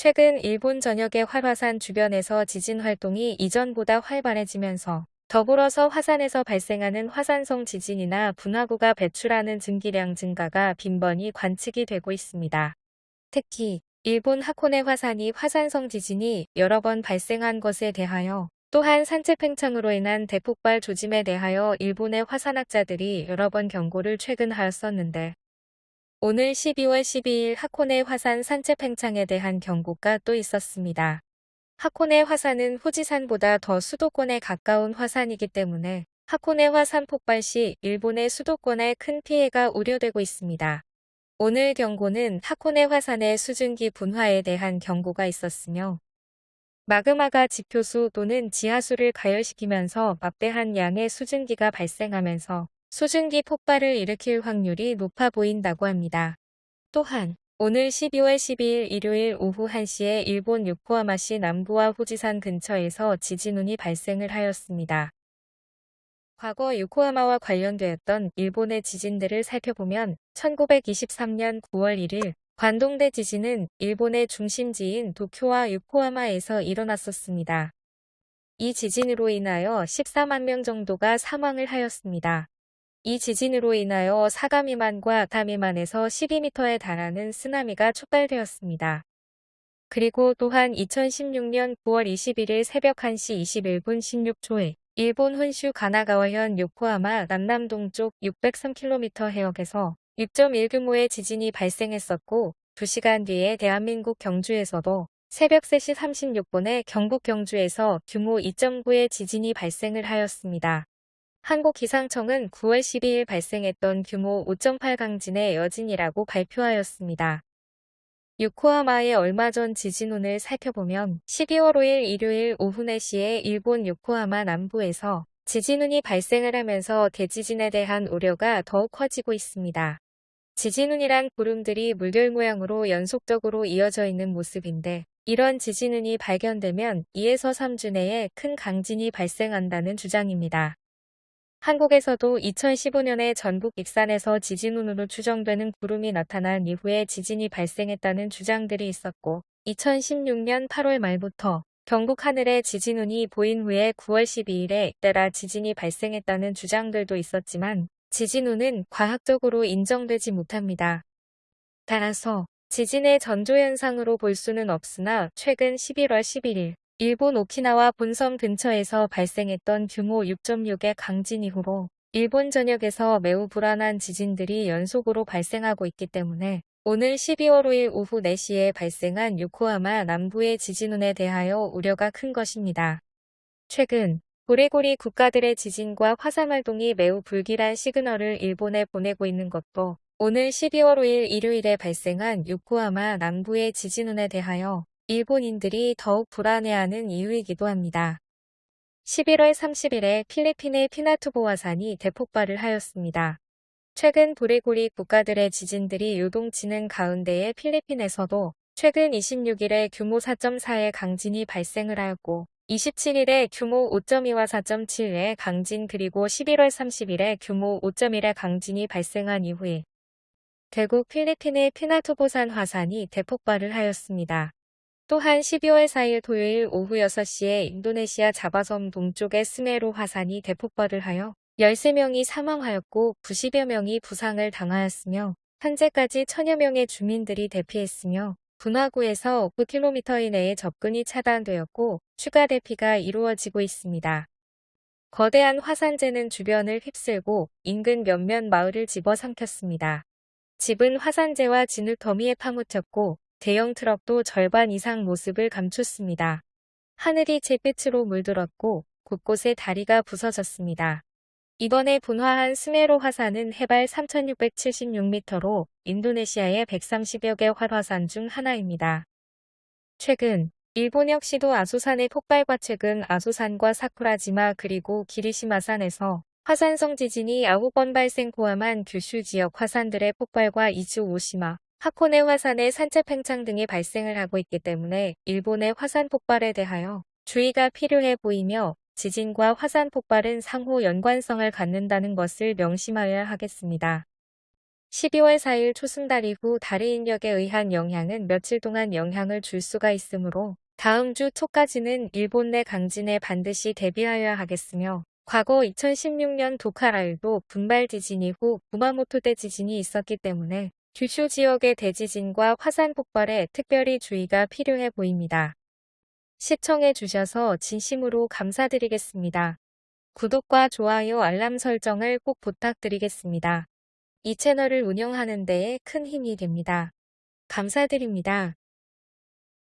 최근 일본 전역의 활화산 주변에서 지진 활동이 이전보다 활발해지면서 더불어서 화산에서 발생하는 화산성 지진이나 분화구가 배출하는 증기량 증가가 빈번히 관측이 되고 있습니다. 특히 일본 하코네 화산이 화산성 지진이 여러 번 발생한 것에 대하여 또한 산체 팽창으로 인한 대폭발 조짐에 대하여 일본의 화산학자들이 여러 번 경고를 최근 하였었는데 오늘 12월 12일 하코네 화산 산체 팽창에 대한 경고가 또 있었습니다. 하코네 화산은 후지산보다 더 수도권에 가까운 화산이기 때문에 하코네 화산 폭발 시 일본의 수도권에 큰 피해가 우려되고 있습니다. 오늘 경고는 하코네 화산의 수증기 분화에 대한 경고가 있었으며 마그마가 지표수 또는 지하수를 가열시키면서 막대한 양의 수증기가 발생하면서 수증기 폭발을 일으킬 확률이 높아 보인다고 합니다. 또한 오늘 12월 12일 일요일 오후 1시에 일본 요코하마시 남부와 후지산 근처에서 지진운이 발생을 하였습니다. 과거 요코하마와 관련되었던 일본의 지진들을 살펴보면 1923년 9월 1일 관동대 지진은 일본의 중심지인 도쿄와 요코하마에서 일어났었습니다. 이 지진으로 인하여 14만 명 정도가 사망을 하였습니다. 이 지진으로 인하여 사가미만과 다미만에서 12m에 달하는 쓰나미가 촉발되었습니다. 그리고 또한 2016년 9월 21일 새벽 1시 21분 16초에 일본 혼슈 가나가와현 요코하마 남남 동쪽 603km 해역에서 6.1 규모의 지진이 발생했었고 2시간 뒤에 대한민국 경주에서도 새벽 3시 36분에 경북 경주에서 규모 2.9의 지진이 발생을 하였습니다. 한국기상청은 9월 12일 발생했던 규모 5.8 강진의 여진이라고 발표하였습니다. 요코하마의 얼마 전 지진운을 살펴보면 12월 5일 일요일 오후 4시에 일본 요코하마 남부에서 지진운이 발생을 하면서 대지진에 대한 우려가 더욱 커지고 있습니다. 지진운이란 구름들이 물결 모양으로 연속적으로 이어져 있는 모습인데 이런 지진운이 발견되면 2에서 3주 내에 큰 강진이 발생한다는 주장입니다. 한국에서도 2015년에 전북 익산에서 지진운으로 추정되는 구름이 나타난 이후에 지진이 발생했다는 주장들이 있었고 2016년 8월 말부터 경북 하늘에 지진운이 보인 후에 9월 12일에 잇따라 지진이 발생했다는 주장들도 있었지만 지진운은 과학적으로 인정되지 못합니다. 따라서 지진의 전조현상으로 볼 수는 없으나 최근 11월 11일 일본 오키나와 본섬 근처에서 발생했던 규모 6.6의 강진 이후로 일본 전역에서 매우 불안한 지진들이 연속으로 발생하고 있기 때문에 오늘 12월 5일 오후 4시에 발생한 요코하마 남부의 지진운에 대하여 우려가 큰 것입니다. 최근 고리고리 국가들의 지진과 화산활동이 매우 불길한 시그널을 일본에 보내고 있는 것도 오늘 12월 5일 일요일에 발생한 요코하마 남부의 지진운에 대하여 일본인들이 더욱 불안해하는 이유이기도 합니다. 11월 30일에 필리핀의 피나투보화산이 대폭발을 하였습니다. 최근 도레고리 국가들의 지진들이 요동치는 가운데에 필리핀에서도 최근 26일에 규모 4.4의 강진이 발생을 하였고 27일에 규모 5.2와 4.7의 강진 그리고 11월 30일에 규모 5.1의 강진이 발생한 이후에 결국 필리핀의 피나투보산 화산이 대폭발을 하였습니다. 또한 12월 4일 토요일 오후 6시에 인도네시아 자바섬 동쪽의 스메로 화산이 대폭발을 하여 13명이 사망하였고 90여 명이 부상을 당하였으며 현재까지 천여 명의 주민들이 대피했으며 분화구에서 9km 이내에 접근이 차단되었고 추가 대피가 이루어지고 있습니다. 거대한 화산재는 주변을 휩쓸고 인근 몇몇 마을을 집어삼켰습니다. 집은 화산재와 진흙 더미에 파묻혔고 대형 트럭도 절반 이상 모습을 감췄습니다. 하늘이 잿빛으로 물들었고 곳곳에 다리가 부서졌습니다. 이번에 분화한 스메로 화산은 해발 3676m로 인도네시아의 130여 개 활화산 중 하나입니다. 최근 일본 역시도 아소산의 폭발과 최근 아소산과 사쿠라지마 그리고 기리시마산에서 화산성 지진이 9번 발생 포함한 규슈 지역 화산들의 폭발과 이즈 오시마, 하코네 화산의 산체 팽창 등이 발생을 하고 있기 때문에 일본의 화산 폭발에 대하여 주의가 필요해 보이며 지진과 화산 폭발은 상호 연관성을 갖는다는 것을 명심하여야 하겠습니다. 12월 4일 초승달 이후 다리 인력에 의한 영향은 며칠 동안 영향을 줄 수가 있으므로 다음 주 초까지는 일본 내 강진에 반드시 대비하여야 하겠으며 과거 2016년 도카라일도 분발 지진 이후 구마모토대 지진이 있었기 때문에 규슈 지역의 대지진과 화산 폭발에 특별히 주의가 필요해 보입니다. 시청해 주셔서 진심으로 감사드리겠습니다. 구독과 좋아요 알람 설정을 꼭 부탁드리겠습니다. 이 채널을 운영하는 데에 큰 힘이 됩니다. 감사드립니다.